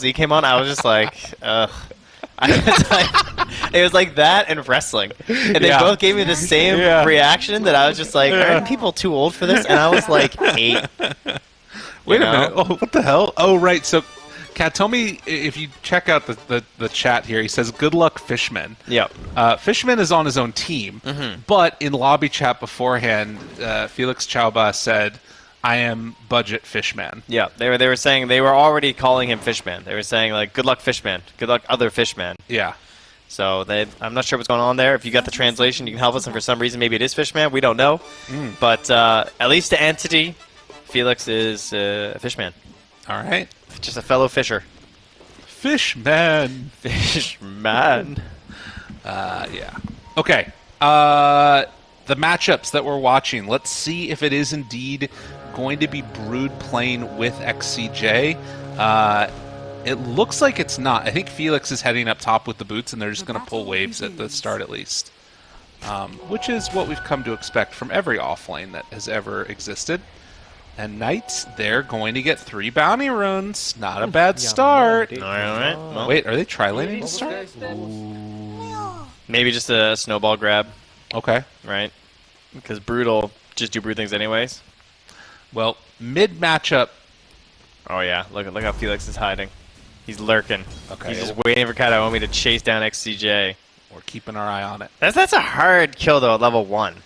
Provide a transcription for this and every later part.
Z came on, I was just like, ugh. I was like, it was like that and wrestling, and they Yeah. both gave me the same Yeah. reaction that I was just like, aren't people too old for this? And I was like eight. Wait You a minute. Oh, what the hell? Oh, right. So, Kat, tell me if you check out the, the, the chat here. He says, "Good luck, Fishman." Yep. Uh, Fishman is on his own team, Mm-hmm. but in lobby chat beforehand, uh, Felix Chauba said, "I am budget Fishman." Yeah, they were they were saying they were already calling him Fishman. They were saying like, "Good luck, Fishman. Good luck, other Fishman." Yeah. So they, I'm not sure what's going on there. If you got the translation, you can help us. And for some reason, maybe it is Fishman. We don't know. Mm. But uh, at least to entity, Felix is uh, a Fishman, All right. just a fellow fisher. Fishman. Fishman. Uh, yeah. Okay. Uh, the matchups that we're watching. Let's see if it is indeed going to be Brood playing with XCJ. Uh, it looks like it's not. I think Felix is heading up top with the boots, and they're just going to pull waves at the start at least. Um, which is what we've come to expect from every offlane that has ever existed. And Knights, they're going to get three bounty runes. Not a bad start. All right, all right. Well, Wait, are they tri-laning to start? maybe just a snowball grab, Okay. right? Because brutal just do brutal things anyways. Well, mid matchup. Oh yeah, look at look how Felix is hiding. He's lurking. Okay. He's just waiting for Kataomi to chase down XCJ. We're keeping our eye on it. That's that's a hard kill though at level one.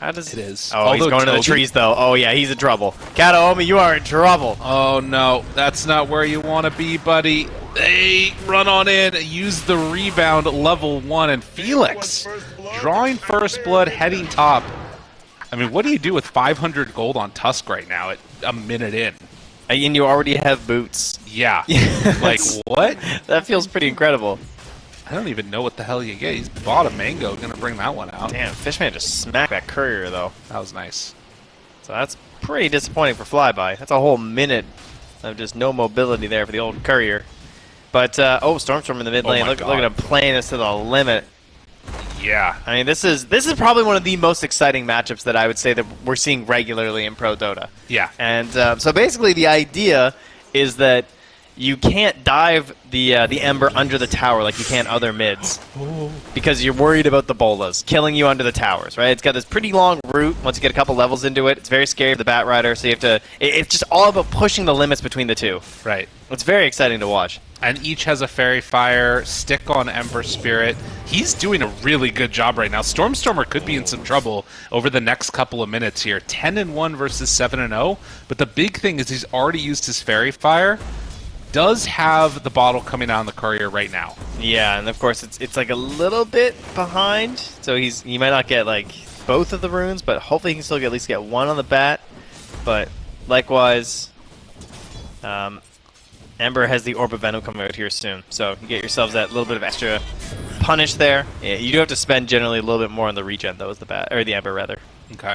How does It is. Oh, he's Although going to the trees though. Oh yeah, he's in trouble. Kataomi, you are in trouble. Oh no, that's not where you want to be, buddy. They run on in, use the rebound level one, and Felix drawing first blood, heading top. I mean, what do you do with 500 gold on Tusk right now at a minute in? And you already have boots. Yeah. like, what? That feels pretty incredible. I don't even know what the hell you get. He's bought a mango, gonna bring that one out. Damn, Fishman just smacked that courier though. That was nice. So that's pretty disappointing for Flyby. That's a whole minute of just no mobility there for the old courier. But uh, oh, Stormstorm in the mid Oh lane. my look, look at him playing this to the limit. Yeah. I mean, this is this is probably one of the most exciting matchups that I would say that we're seeing regularly in Pro Dota. Yeah. And uh, so basically, the idea is that you can't dive the uh, the Ember under the tower like you can other mids because you're worried about the bolas killing you under the towers, right? It's got this pretty long route. Once you get a couple levels into it, it's very scary for the Bat Rider. So you have to. It, it's just all about pushing the limits between the two. Right. It's very exciting to watch. And each has a fairy fire stick on ember spirit. He's doing a really good job right now. Stormstormer could be in some trouble over the next couple of minutes here. 10 and 1 versus 7 and 0 but the big thing is he's already used his fairy fire. Does have the bottle coming out on the courier right now. Yeah, and of course it's it's like a little bit behind, so he's he might not get like both of the runes, but hopefully he can still get, at least get one on the bat. But likewise, um, Ember has the Orb of Venom coming out here soon, so you get yourselves that little bit of extra punish there. Yeah, you do have to spend generally a little bit more on the regen though, as the bat or the Ember rather. okay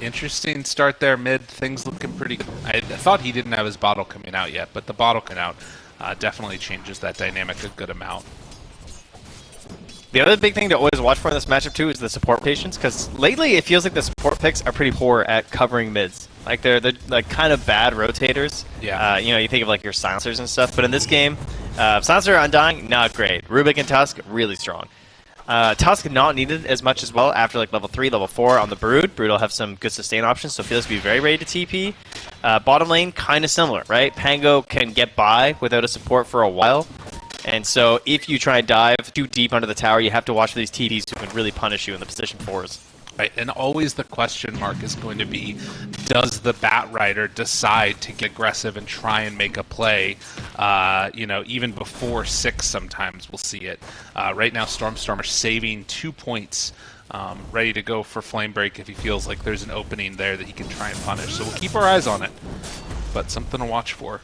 interesting start there mid things looking pretty good i, I thought he didn't have his bottle coming out yet but the bottle coming out uh, definitely changes that dynamic a good amount The other big thing to always watch for in this matchup too is the support patients, because lately it feels like the support picks are pretty poor at covering mids. Like they're they're like kind of bad rotators. Yeah. Uh, you know, you think of like your silencers and stuff, but in this game, uh, silencer undying not great. Rubik and Tusk really strong. Uh, Tusk not needed as much as well after like level three, level four on the Brood. Brood will have some good sustain options, so Felix will be very ready to TP. Uh, bottom lane kind of similar, right? Pango can get by without a support for a while. And so if you try and dive too deep under the tower, you have to watch for these TDs who can really punish you in the position fours. Right, and always the question mark is going to be, does the Bat Rider decide to get aggressive and try and make a play? Uh, you know, even before six, sometimes we'll see it. Uh, right now, Stormstormer saving two points, um, ready to go for Flame Break if he feels like there's an opening there that he can try and punish. So we'll keep our eyes on it, but something to watch for.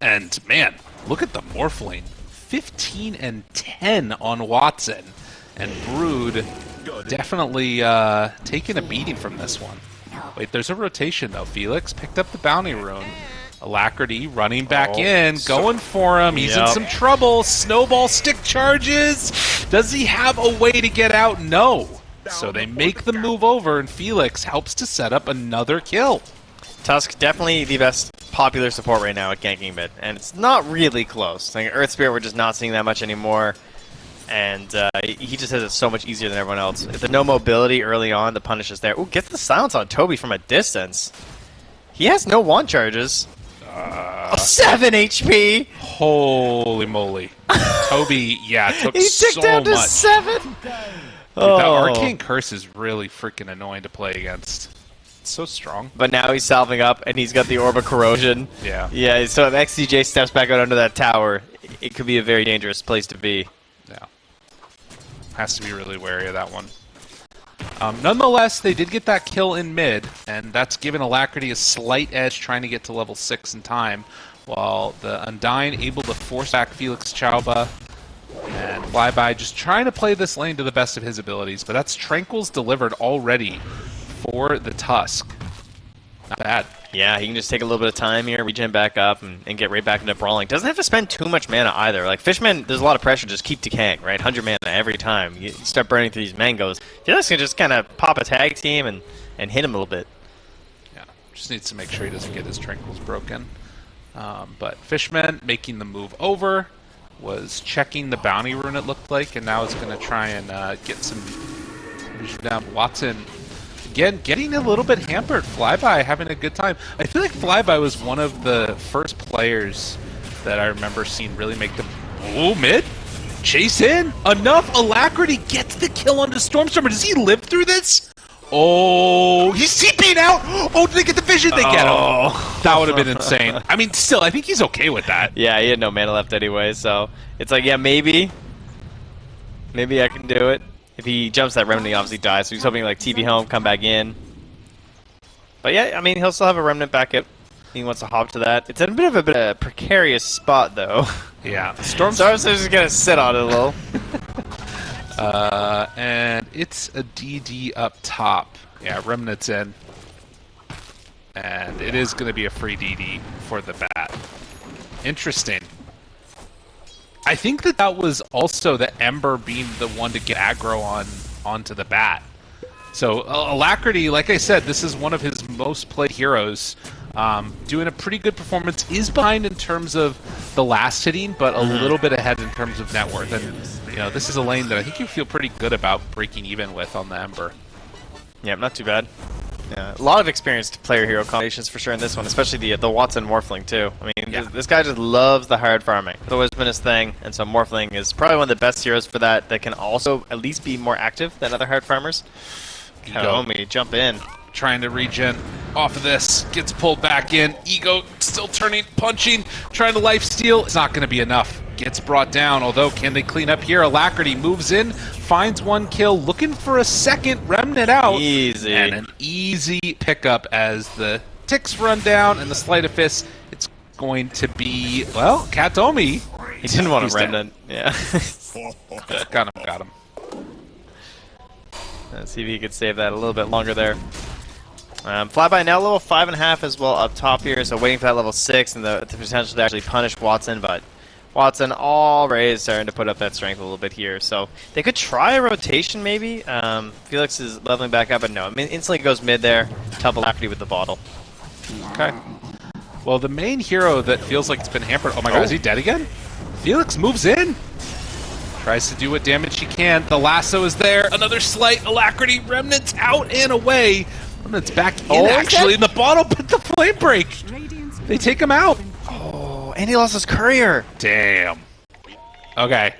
And man, look at the Morphling. 15 and 10 on Watson. And Brood definitely uh, taking a beating from this one. Wait, there's a rotation though. Felix picked up the bounty rune. Alacrity running back Oh, in, so- going for him. He's in some trouble. Snowball stick charges. Does he have a way to get out? No. So they make the move over, and Felix helps to set up another kill. Tusk definitely the best popular support right now at ganking mid, and it's not really close. Like Earth Spirit, we're just not seeing that much anymore, and uh, he just has it so much easier than everyone else. If the no mobility early on, the punish is there. Ooh, gets the silence on Toby from a distance. He has no one charges. Uh, oh, seven HP. Holy moly! Toby, yeah, took He ticked so down to much. seven. Dude, Oh. That arcane curse is really freaking annoying to play against. It's so strong. But now he's salving up, and he's got the Orb of Corrosion. Yeah. Yeah, so if XCJ steps back out under that tower, it could be a very dangerous place to be. Yeah. Has to be really wary of that one. Um, nonetheless, they did get that kill in mid, and that's given Alacrity a slight edge trying to get to level 6 in time, while the Undying able to force back Felix Chauba and Flyby just trying to play this lane to the best of his abilities, but that's Tranquil's delivered already for the Tusk. Not bad. Yeah, he can just take a little bit of time here, regen back up, and, and get right back into brawling. Doesn't have to spend too much mana either. Like, Fishman, there's a lot of pressure, just keep decaying, right? 100 mana every time. You start burning through these mangoes. Felix can just kind of pop a tag team and, and hit him a little bit. Yeah, just needs to make sure he doesn't get his tranquils broken. Um, but Fishman making the move over was checking the bounty rune it looked like, and now it's going to try and uh, get some vision down. Watson again getting a little bit hampered. Flyby having a good time. I feel like Flyby was one of the first players that I remember seeing really make the oh mid. Chase in enough alacrity gets the kill onto Stormstormer. Does he live through this? Oh, he's TP'ing out. Oh, did they get the vision? They get him. Oh. That would have been insane. I mean, still, I think he's okay with that. Yeah, he had no mana left anyway, so it's like, yeah, maybe. Maybe I can do it. If he jumps that remnant, he obviously dies, so he's hoping like TP home, come back in. But yeah, I mean, he'll still have a remnant back up. He wants to hop to that. It's in a bit of a bit of a precarious spot, though. Yeah, Storm. so I was just gonna sit on it a little. Uh, and it's a DD up top. Yeah, Remnant's in. And it is going to be a free DD for the bat. Interesting. I think that that was also the Ember being the one to get aggro on onto the bat. So uh, Alacrity, like I said, this is one of his most played heroes. Um, doing a pretty good performance. Is behind in terms of the last hitting, but a little bit ahead in terms of net worth. And you know, this is a lane that I think you feel pretty good about breaking even with on the Ember. Yeah, not too bad. Yeah, a lot of experienced player hero combinations for sure in this one, especially the the Watson Morphling too. I mean, Yeah. this, this guy just loves the hard farming. It's always been his thing, and so Morphling is probably one of the best heroes for that. That can also at least be more active than other hard farmers. Kaomi, jump in. Trying to regen off of this, gets pulled back in. Ego still turning, punching, trying to life steal. It's not going to be enough. Gets brought down, although can they clean up here? Alacrity moves in, finds one kill, looking for a second remnant out. Easy. And an easy pickup as the ticks run down and the sleight of fist. It's going to be, well, Katomi. He didn't want He's a remnant. Yeah. Got him, got him. Let's see if he could save that a little bit longer there. Um, Flyby now level 5.5 as well up top here, so waiting for that level 6 and the, the potential to actually punish Watson, but Watson already starting to put up that strength a little bit here. So they could try a rotation maybe. Um, Felix is leveling back up, but no. I mean, instantly goes mid there. Top Alacrity with the bottle. Okay. Well, the main hero that feels like it's been hampered. Oh my god, Oh. is he dead again? Felix moves in. Tries to do what damage he can. The lasso is there. Another slight alacrity. Remnants out and away. Remnants back in Oh, actually in the bottle, but the flame break. They take him out. And he lost his courier. Damn. Okay.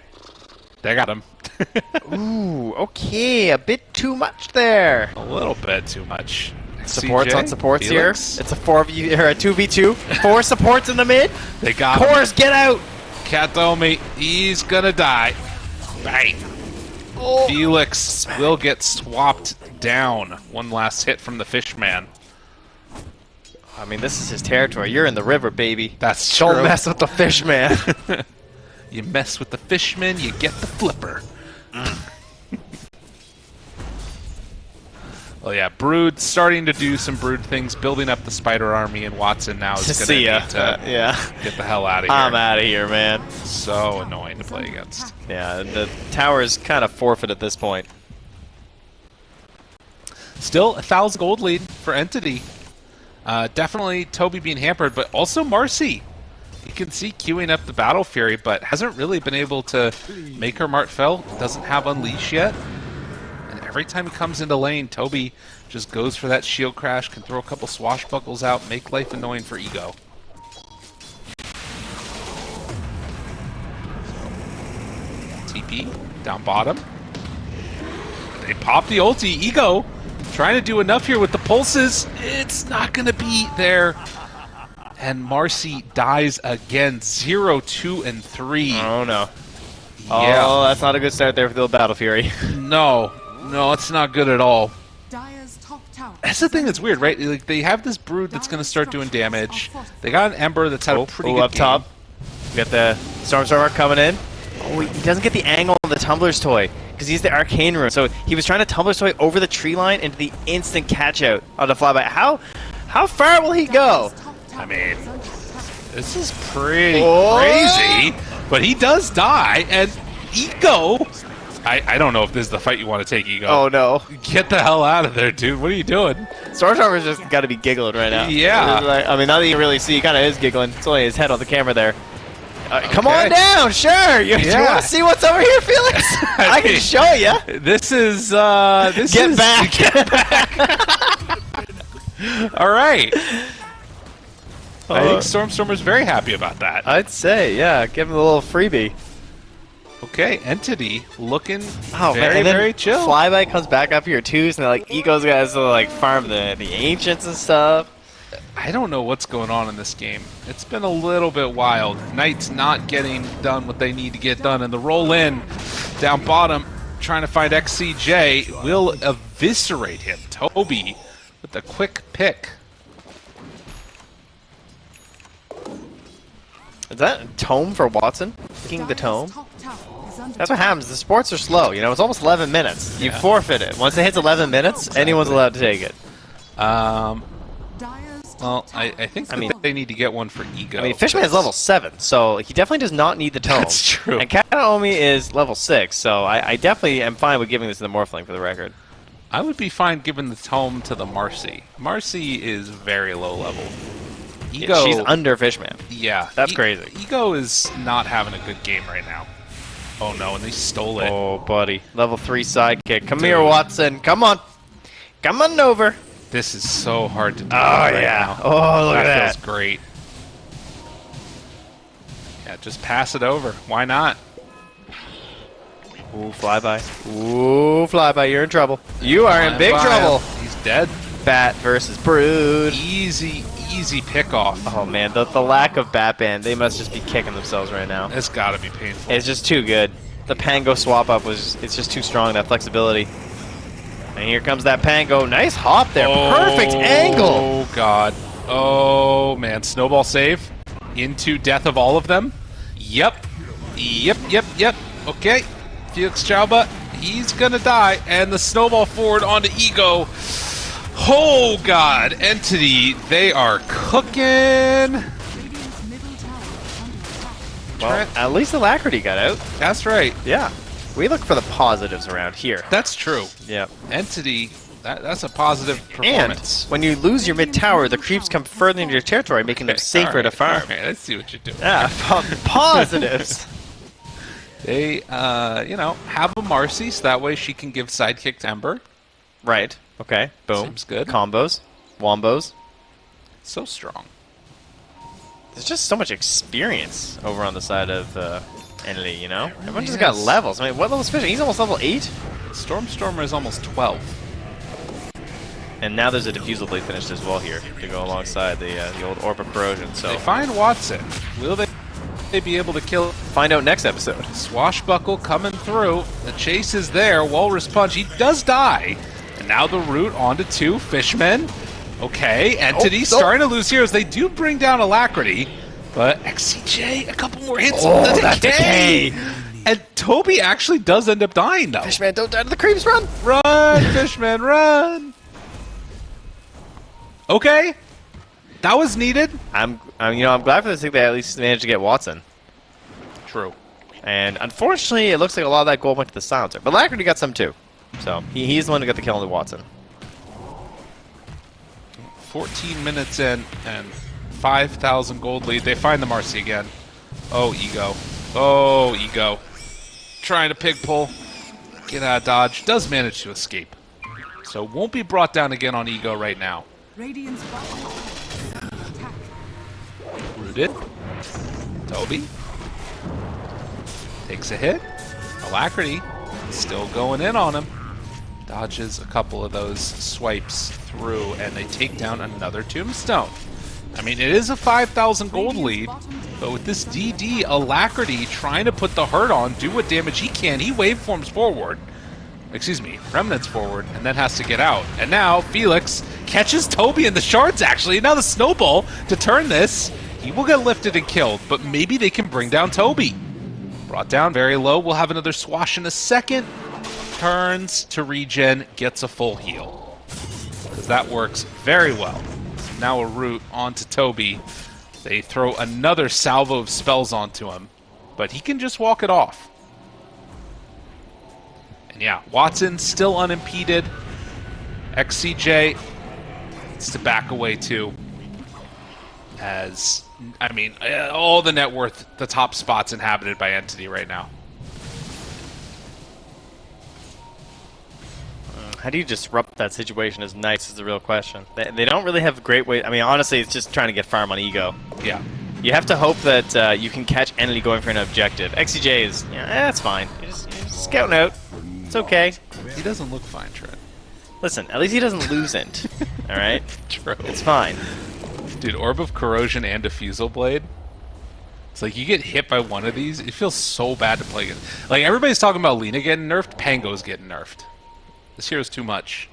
They got him. Ooh, okay, a bit too much there. a little bit too much. Supports CJ, on supports Felix, here. It's a 4v or a 2v2. Four supports in the mid. They got him. Cores, get out. Katomi, he's gonna die. Bang. Oh. Felix will get swapped down. One last hit from the Fishman. I mean, this is his territory. You're in the river, baby. That's Don't true. mess with the fish, man. You mess with the Fishman, you get the flipper. well, yeah, Brood starting to do some Brood things, building up the Spider Army, and Watson now is going to See ya. need to Uh, yeah. get the hell out of here. I'm out of here, man. So annoying to play against. Yeah, the tower is kind of forfeit at this point. Still a thousand gold lead for Entity. Uh, definitely Toby being hampered, but also Marcy. You can see queuing up the Battle Fury, but hasn't really been able to make her Mart Fell. Doesn't have Unleash yet. And every time he comes into lane, Toby just goes for that shield crash, can throw a couple swashbuckles out, make life annoying for Ego. TP down bottom. They pop the ulti. Ego trying to do enough here with the pulses. It's not going to be there. And Marcy dies again. Zero, two, and 3. Oh no. Yeah. Oh, that's not a good start there for the Battle Fury. No. No, it's not good at all. Dire's top tower. That's the thing that's weird, right? Like they have this brood that's going to start doing damage. They got an Ember that's had oh, a pretty oh, good up game. top. We got the Stormstormer coming in. Oh, he doesn't get the angle of the Tumbler's Toy because he's the Arcane Rune. So he was trying to Tumbler's Toy over the tree line into the instant catch out on the flyby. How how far will he go? Dire's top tower I mean, is under attack. This is pretty Oh! crazy, but he does die, and Ego. I, I don't know if this is the fight you want to take, Ego. Oh no. Get the hell out of there, dude. What are you doing? Stormstormer's just got to be giggling right now. Yeah. Like- I mean, now that you really see, he kind of is giggling. It's only his head on the camera there. Uh, Come Okay. on down, sure. You, you want to see what's over here, Felix? I can mean- show you. This is uh this Get is back. all right. I Uh, think Stormstormer's very happy about that. I'd say, yeah. Give him a little freebie. Okay, Entity looking Oh, very man. And very chill. Flyby comes back up here too, so like Ego's guys to like farm the the ancients and stuff. I don't know what's going on in this game. It's been a little bit wild. Knight's not getting done what they need to get done, and the roll in down bottom, trying to find XCJ, will eviscerate him. Toby with the quick pick. Is that tome for Watson? King the tome. top tower is under That's what happens. The sports are slow. You know, it's almost 11 minutes. You forfeit it. Once it hits 11 minutes, anyone's allowed to take it. Um, well, I, I think that under they need to get one for Ego. I mean, Fishman is level 7, so he definitely does not need the tome. That's true. And Kataomi is level 6, so I, I definitely am fine with giving this to the Morphling for the record. I would be fine giving the tome to the Marcy. Marcy is very low level. Ego, She's under Fishman. yeah, That's E- crazy. Ego is not having a good game right now. Oh no, and they stole it. Oh, buddy. Level 3 sidekick. Come Dude. here, Watson. Come on. Come on over. This is so hard to do. Oh, right yeah. now. Oh, look that at feels that. great. Yeah, just pass it over. Why not? Ooh, flyby. Ooh, flyby. You're in trouble. You are in big trouble. He's dead. Bat versus Brood. Easy, easy pick off. Oh man, the, the lack of Batman, they must just be kicking themselves right now. It's got to be painful. It's just too good. The Pango swap up was, it's just too strong, that flexibility. And here comes that Pango. Nice hop there. Perfect oh, angle. Oh god. Oh man, snowball save into death of all of them. Yep. Yep, yep, yep. Okay. Felix Chauba, he's gonna die. And the snowball forward onto Ego. Oh god, Entity, they are cooking. Radiant's middle tower is under attack. Well, at least Alacrity got out. That's right. Yeah. We look for the positives around here. That's true. Yeah. Entity, that, that's a positive performance. And when you lose your mid tower, the creeps come further into your territory, making them Okay, safer all to right, farm. all right, let's see what you're doing. Yeah, po- positives. They, uh, you know, have a Marcy so that way she can give sidekick to Ember. right. Okay. Boom. Seems good. Combos. Wombos. So strong. There's just so much experience over on the side of uh, Entity, you know? really Everyone just got levels. I mean, what level is Fishing? He's almost level 8? Stormstormer is almost 12. And now there's a diffusal blade finished as well here to go alongside the uh, the old Orb of Corrosion. So They find Watson. Will they, they be able to kill find out next episode. Swashbuckle coming through? The chase is there. Walrus Punch. He does die. And now the route onto two Fishmen. Okay, Entity Oh, oh. starting to lose heroes. They do bring down Alacrity, but XCJ, a couple more hits Oh, on the that decay. decay. And Toby actually does end up dying, though. Fishman, don't die to the creeps, run! Run, Fishman, run! Okay, that was needed. I'm, I'm, you know, I'm glad for this thing they at least managed to get Watson. True. And unfortunately, it looks like a lot of that gold went to the silencer. But Lacrity got some too. So he, he's the one who got the kill on the Watson. 14 minutes in and 5,000 gold lead. They find the Marcy again. Oh, Ego. Oh, Ego. Trying to pig pole. Get out of dodge. Does manage to escape. So won't be brought down again on Ego right now. Radiant's bottom tower is under attack. Rooted. Toby. Takes a hit. Alacrity. Still going in on him. Dodges a couple of those swipes through, and they take down another tombstone. I mean, it is a 5,000 gold lead, but with this DD, Alacrity trying to put the hurt on, do what damage he can, he waveforms forward. Excuse me, remnants forward, and then has to get out. And now Felix catches Toby in the shards, actually. Now the snowball to turn this. He will get lifted and killed, but maybe they can bring down Toby. Brought down very low. We'll have another swash in a second. Turns to regen, gets a full heal. Because that works very well. Now a root onto Toby. They throw another salvo of spells onto him, but he can just walk it off. And yeah, Watson still unimpeded. XCJ needs to back away too. As, I mean, uh, all the net worth, the top spots inhabited by Entity right now. How do you disrupt that situation is nice is the real question. They, they don't really have great way. I mean, honestly, it's just trying to get farm on ego. Yeah. You have to hope that uh, you can catch entity going for an objective. XCJ is, yeah, eh, that's fine. You're just, you're just scouting out. It's okay. He doesn't look fine, Trent. Listen, at least he doesn't lose int. All right, True. it's fine. Dude, Orb of Corrosion and Diffusal Blade. It's like you get hit by one of these, it feels so bad to play against. Like everybody's talking about Lena getting nerfed, Pango's getting nerfed. This hero's too much.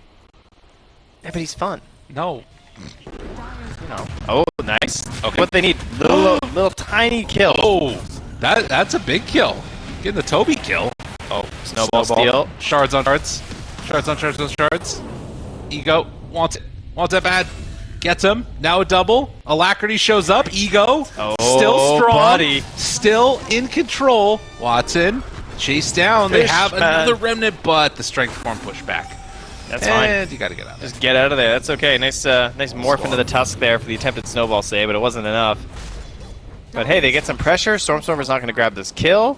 Yeah, but he's fun. No. You know. Oh, nice. Okay. What they need, little, little tiny kill. Oh, that that's a big kill. Getting the Toby kill. Oh, Snowball steal. Shards on shards. Shards on shards on shards. Ego wants it. Wants it bad. Gets him. Now a double. Alacrity shows up. Ego. Oh, still strong. buddy. Still in control. Watson. Chase down. they have man. another remnant, but the strength form pushback. That's fine. and you gotta get out of there. Just get out of there. That's okay. Nice, uh, nice morph into the tusk there for the attempted snowball save, but it wasn't enough. But hey, they get some pressure. Stormstormer's not going to grab this kill.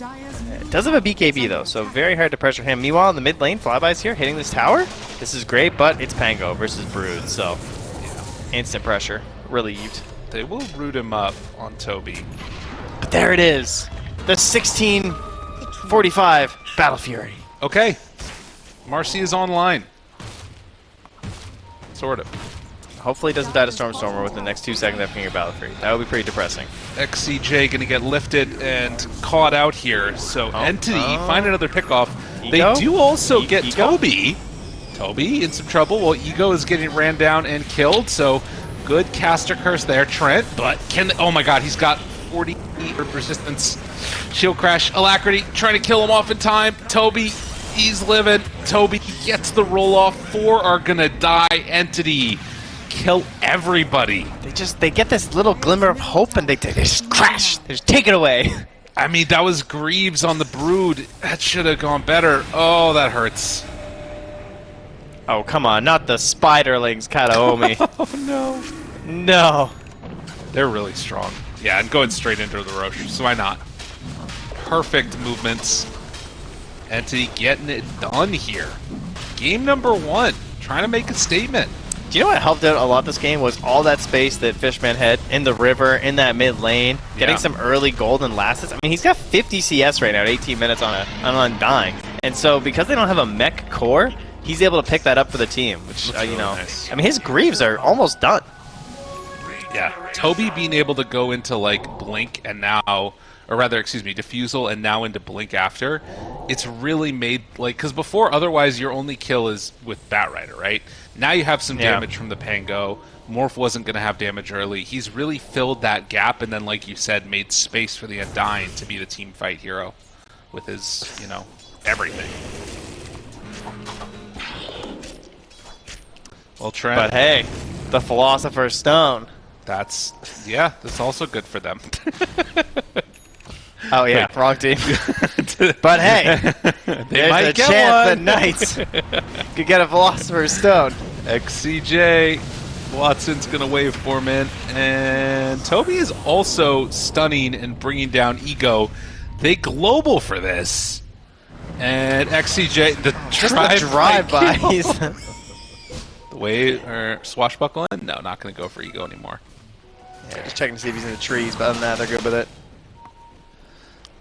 It does have a BKB though, so very hard to pressure him. Meanwhile, in the mid lane, Flyby's here hitting this tower. This is great, but it's Pango versus Brood, so instant pressure. Relieved. They will root him up on Toby. But there it is. The 1645 Battle Fury. Okay. Marcy is online. Sort of. Hopefully, it doesn't die to Stormstormer within the next two seconds after your Battle Fury. That would be pretty depressing. XCJ going to get lifted and caught out here. So oh, Entity oh. find another pickoff. Ego? They do also E- get Ego? Toby. Toby in some trouble. Well, Ego is getting ran down and killed. So good caster curse there, Trent. But can oh my God, he's got 40 resistance. Shield crash, alacrity, trying to kill him off in time. Toby, he's living. Toby gets the roll off. Four are gonna die. Entity kill everybody. They just they get this little glimmer of hope and they, they just crash. They just take it away. I mean, that was Greaves on the Brood. That should have gone better. Oh, that hurts. Oh come on, not the spiderlings Kataomi. Oh, no. no. They're really strong. Yeah, and going straight into the Roche, so why not? Perfect movements. Entity getting it done here. Game number one. Trying to make a statement. Do you know what helped out a lot this game was all that space that Fishman had in the river, in that mid lane, getting Yeah. some early golden lasses. I mean, he's got 50 CS right now at 18 minutes on a on Undying. And so because they don't have a mech core, he's able to pick that up for the team, which, uh, you really know, nice. I mean, his Greaves are almost done. Yeah. Toby being able to go into like Blink and now, or rather, excuse me, Diffusal and now into Blink after, it's really made like because before otherwise your only kill is with Batrider, right? Now you have some Yeah. damage from the Pango. Morph wasn't going to have damage early. He's really filled that gap, and then, like you said, made space for the Undying to be the team fight hero with his, you know, everything. Well, Trent, But hey, the Philosopher's Stone. That's yeah, that's also good for them. Oh yeah, wrong team. but hey, they there's might a get chance that one. Knights could get a Philosopher's Stone. XCJ. Watson's going to wave form in. And Toby is also stunning and bringing down Ego. They global for this. And XCJ, the Just drive, the drive by. The way or swashbuckle in? No, not going to go for Ego anymore. Yeah, just checking to see if he's in the trees, but other than that, they're good with it.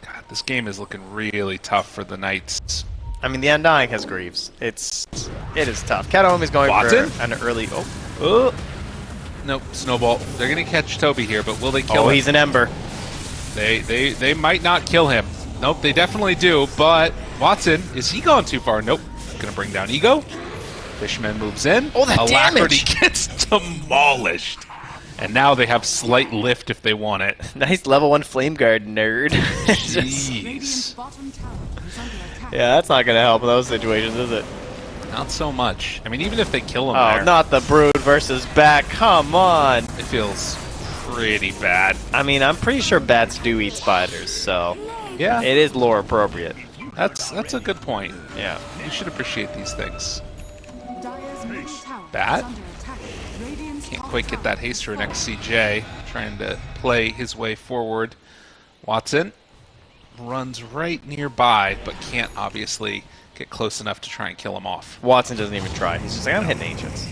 God, this game is looking really tough for the Knights. I mean, the Undying has Greaves. It's it is tough. Kataomi is going Watson? for an early. Oh, Oh. Nope, Snowball. They're going to catch Toby here, but will they kill oh, him? he's an Ember. They they they might not kill him. Nope, they definitely do. But Watson, is he gone too far? Nope. Gonna bring down Ego. Fishman moves in. Oh, that Alacrity damage! gets demolished. And now they have slight lift if they want it. Nice level one Flame Guard nerd. Jeez. bottom tower is under attack. yeah, that's not gonna help in those situations, is it? Not so much. I mean, even if they kill him Oh, there, not the Brood versus Bat. Come on. it feels pretty bad. I mean, I'm pretty sure bats do eat spiders, so Yeah, it is lore appropriate. that's that's a good point. Yeah. You should appreciate these things. Dire's middle tower Bat? is under attack. Radiant's Can't quite get that haste through is an XCJ, trying to play his way forward. Watson runs right nearby, but can't obviously get close enough to try and kill him off. Watson doesn't even try. He's just like, I'm hitting ancients.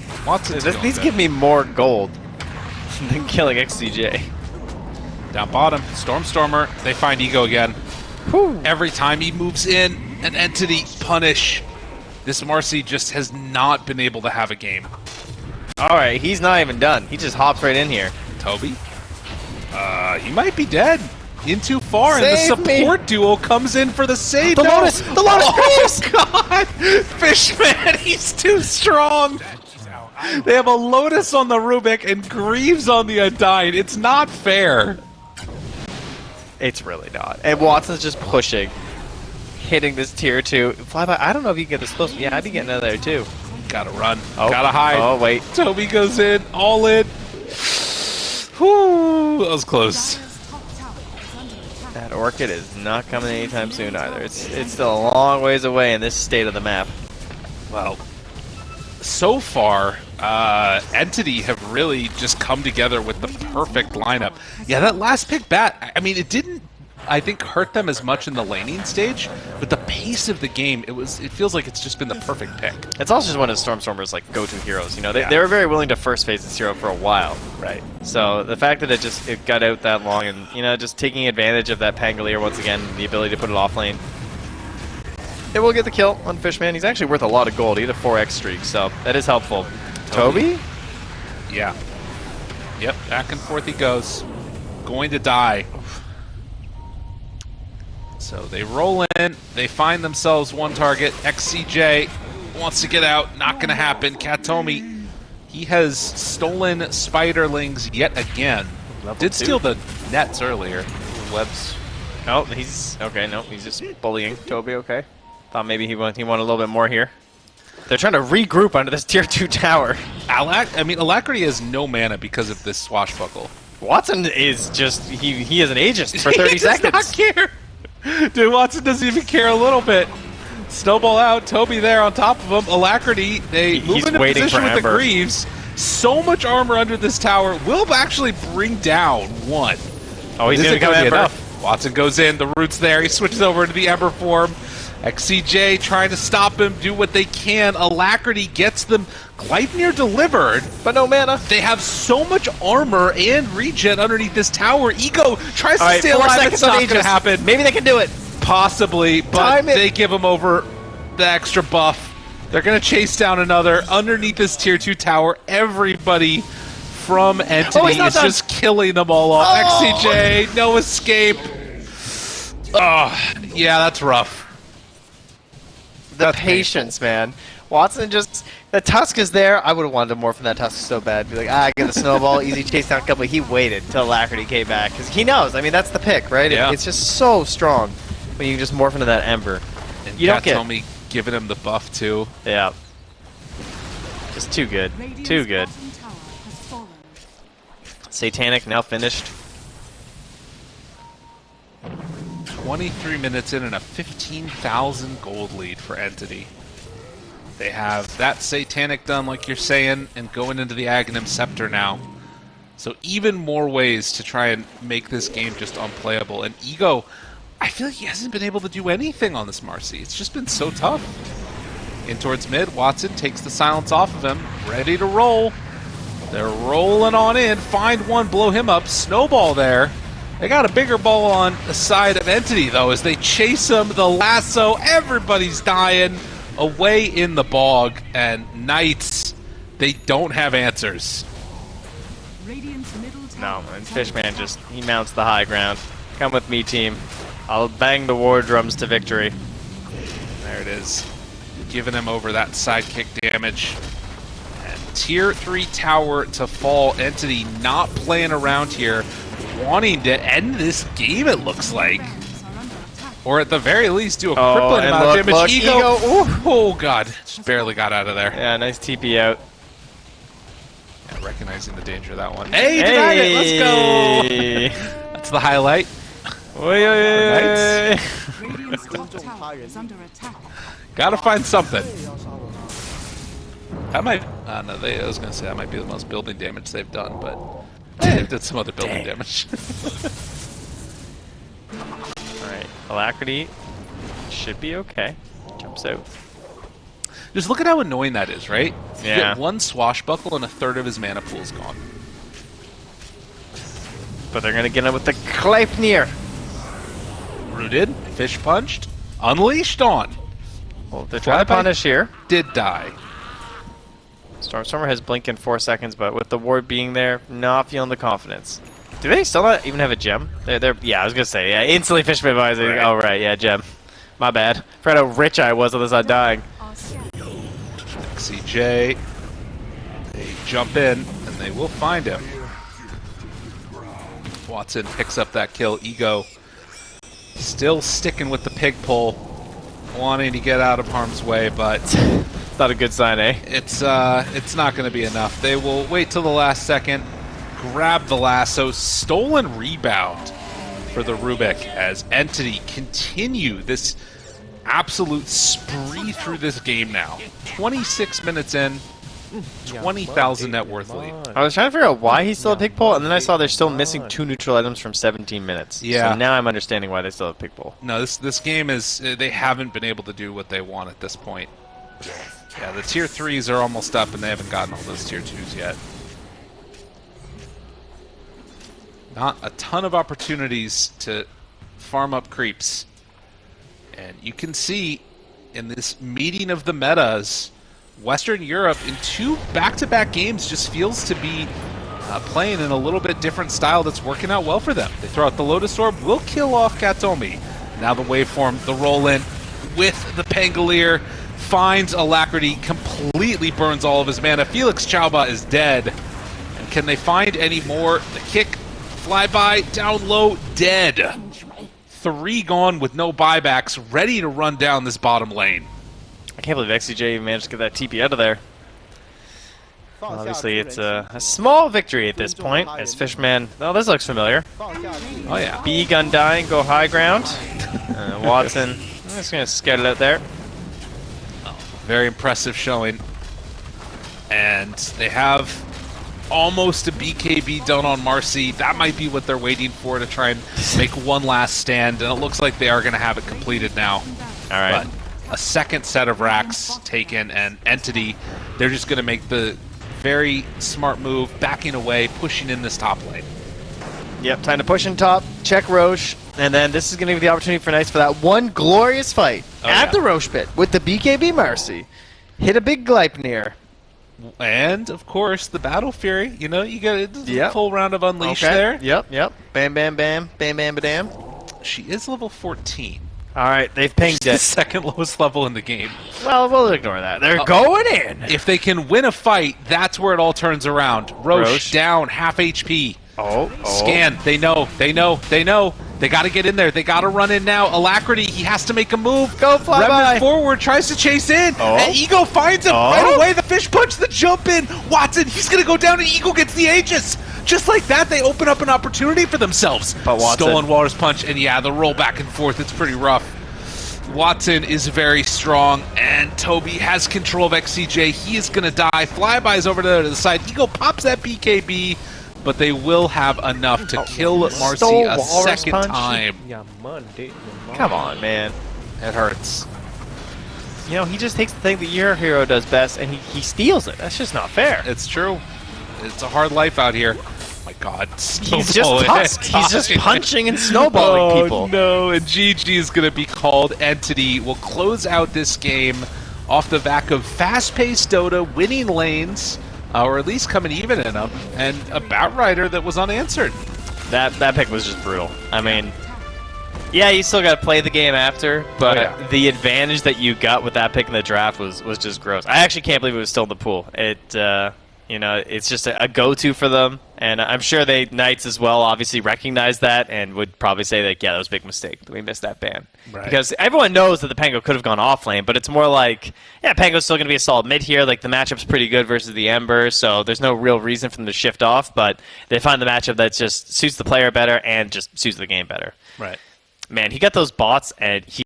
Going these give me more gold than killing XCJ. down bottom. Stormstormer, they find Ego again. Every time he moves in, an entity punish. This Marcy just has not been able to have a game. All right, he's not even done. He just hops right in here. Toby? Uh, he might be dead. In too far, and Save the me. support duo comes in for the save. The No! Lotus! The Lotus Oh God! Fishman, he's too strong. They have a Lotus on the Rubik and Greaves on the Undying. It's not fair. It's really not. And Watson's just pushing, hitting this tier two. Flyby, I don't know if you can get this close. Yeah, I'd be getting another there too. Gotta run. Oh, Gotta hide. Oh wait, Toby goes in, all in. Whew, that was close. Dire's top tower is under attack. that orchid is not coming anytime soon either. It's it's still a long ways away in this state of the map. Well, so far, uh, Entity have really just come together with the perfect lineup. Yeah, that last pick bat, I mean, it didn't, I think, hurt them as much in the laning stage, but the pace of the game, it was, it feels like it's just been the perfect pick. It's also just one of Stormstormer's like go-to heroes. You know, they, Yeah. they were very willing to first phase this hero for a while. Right. So the fact that it just it got out that long and you know just taking advantage of that Pangolier once again, the ability to put it off lane. It will get the kill on Fishman. He's actually worth a lot of gold. He had a 4x streak, so that is helpful. Toby? Toby? Yeah. Yep, back and forth he goes. Going to die. So they roll in, they find themselves one target. XCJ wants to get out, not going to happen. Katomi, he has stolen Spiderlings yet again. Level Did two. steal the nets earlier. Webs. No, he's okay. No, he's just bullying Toby. Okay. Thought maybe he want he wanted a little bit more here. They're trying to regroup under this tier two tower. Alac- I mean, Alacrity has no mana because of this swashbuckle. Watson is just he he is an Aegis for 30 he seconds. Does not care. Dude, Watson doesn't even care a little bit. Snowball out, Toby there on top of him. Alacrity, they He- move into position with the Greaves. So much armor under this tower will actually bring down one. Oh, he's gonna isn't come Ember. enough. Watson goes in, the root's there, he switches over into the Ember form. XCJ trying to stop him, do what they can. Alacrity gets them Gleipnir delivered. But no mana. They have so much armor and regen underneath this tower. Ego tries to All right, stay alive. It's not going to happen. Maybe they can do it. Possibly, but they give him over the extra buff. They're going to chase down another underneath this tier 2 tower. Everybody from Entity Oh, is done. just killing them all off. Oh. XCJ, no escape. Oh, yeah, that's rough. The That's patience, man. Watson just the tusk is there. I would have wanted more from that tusk so bad. Be like, ah, get the snowball, easy chase down couple. He waited till Alacrity came back because he knows. I mean, that's the pick, right? It- Yeah. it's just so strong when you just morph into that ember. And You don't get- Katomi giving him the buff, too. Yeah. Just too good. Radiant's Too good. bottom tower has fallen. Satanic now finished. 23 minutes in and a 15,000 gold lead for Entity. They have that Satanic done, like you're saying, and going into the Aghanim Scepter now. So even more ways to try and make this game just unplayable. And Ego, I feel like he hasn't been able to do anything on this Marcy. It's just been so tough. In towards mid, Watson takes the silence off of him, ready to roll. They're rolling on in, find one, blow him up, snowball there. They got a bigger ball on the side of Entity, though, as they chase him, the lasso, everybody's dying away in the bog, and Knights, they don't have answers. No, tower and Fishman just he mounts the high ground. Come with me, team. I'll bang the war drums to victory. There it is. Giving him over that sidekick damage. And tier 3 tower to fall. Entity not playing around here. Wanting to end this game, it looks like. Barracks are under attack. Or at the very least, do a Oh, crippling amount look, of damage. look, Ego, oh god, just barely got out of there. Yeah, nice TP out. Yeah, recognizing the danger of that one. Hey, it. Let's go. That's the highlight. Under attack. Gotta find something. That might. Uh, no, they, I was gonna say that might be the most building damage they've done, but they did some other building damage. Alright, Alacrity should be okay. Jumps out. Just look at how annoying that is, right? You Yeah. get one swashbuckle and a third of his mana pool is gone. But they're gonna get him with the Gleipnir. Rooted, fish punched, unleashed on. Well, they're trying punish here. Did die. Stormstormer has blink in four seconds, but with the ward being there, not feeling the confidence. Do they still not even have a gem? They're, they're yeah, I was gonna say, yeah, instantly fish my eyes. Right. Oh right, yeah, gem. My bad. Forgot how rich I was on this on dying. Are scattered. CJ. They jump in and they will find him. Watson picks up that kill. Ego still sticking with the pig pole, wanting to get out of harm's way, but It's not a good sign, eh? it's uh, it's not going to be enough. They will wait till the last second, grab the lasso, stolen rebound for the Rubik as Entity continue this absolute spree through this game now. 26 minutes in, 20,000 net worth lead. I was trying to figure out why he's still a pig pole, and then I saw they're still missing two neutral items from 17 minutes. Yeah. So now I'm understanding why they still have pig pole. No, this this game is uh, they haven't been able to do what they want at this point. Yeah, the tier threes are almost up, and they haven't gotten all those tier twos yet. Not a ton of opportunities to farm up creeps, and you can see in this meeting of the metas, Western Europe in two back-to-back games just feels to be uh, playing in a little bit different style that's working out well for them. They throw out the Lotus Orb, will kill off Katomi. Now the waveform, the roll in with the Pangolier finds Alacrity, completely burns all of his mana. Felix Chauba is dead. And can they find any more? The kick, flyby, down low, dead. Three gone with no buybacks, ready to run down this bottom lane. I can't believe XCJ even managed to get that TP out of there. Obviously, it's a, a small victory at this point, as Fishman... Oh, this looks familiar. Oh yeah. B gun dying, go high ground. Uh, Watson, I'm just gonna scout it out there. Very impressive showing. And they have almost a BKB done on Marcy. That might be what they're waiting for to try and make one last stand. And it looks like they are going to have it completed now. All right. But a second set of racks taken, and Entity, they're just going to make the very smart move, backing away, pushing in this top lane. Yep, time to push in top, check Roche, and then this is going to be the opportunity for Knights for that one glorious fight Oh, at yeah. the Roche pit with the BKB Marcy. Hit a big Gleipnir. And, of course, the Battle Fury. You know, you get a Yep. full round of Unleash there. Yep, yep. Bam, bam, bam, bam, bam, bam. She is level 14. All right, they've pinged The it. second lowest level in the game. well, we'll ignore that. They're Oh. going in. If they can win a fight, that's where it all turns around. Roche, Roche. down, half HP. Oh, oh. Scan. They know. They know. They know. They got to get in there. They got to run in now. Alacrity. He has to make a move. Go fly Remnant by. forward. Tries to chase in. Oh. And Ego finds him Oh. right away. The fish punch. The jump in. Watson. He's gonna go down, and Ego gets the Aegis. Just like that, they open up an opportunity for themselves. But Watson- Stolen Waters punch, and yeah, the roll back and forth. It's pretty rough. Watson is very strong, and Toby has control of XCJ. He is going to die. Flyby's over there to the side. Ego pops that BKB, but they will have enough to kill oh, Marcy a second Punch. time. Yeah, man, dude. Come on, man. It hurts. You know, he just takes the thing that your hero does best and he, he steals it. That's just not fair. It's true. It's a hard life out here. Oh my God, He's just Tusk. He's just punching and snowballing oh, people. no, and GG is going to be called Entity. We'll close out this game off the back of fast-paced Dota, winning lanes, uh, or at least coming even in them, and a Batrider that was unanswered. That that pick was just brutal. I mean, yeah, you still got to play the game after, but Oh, yeah. the advantage that you got with that pick in the draft was was just gross. I actually can't believe it was still in the pool. It, uh, you know, it's just a, a go-to for them, and I'm sure they Knights as well obviously recognize that and would probably say that yeah, that was a big mistake. We missed that ban Right. because everyone knows that the Pango could have gone off lane, but it's more like yeah, Pango's still going to be a solid mid here. Like the matchup's pretty good versus the Ember, so there's no real reason for them to shift off. But they find the matchup that just suits the player better and just suits the game better. Right. Man, he got those bots and he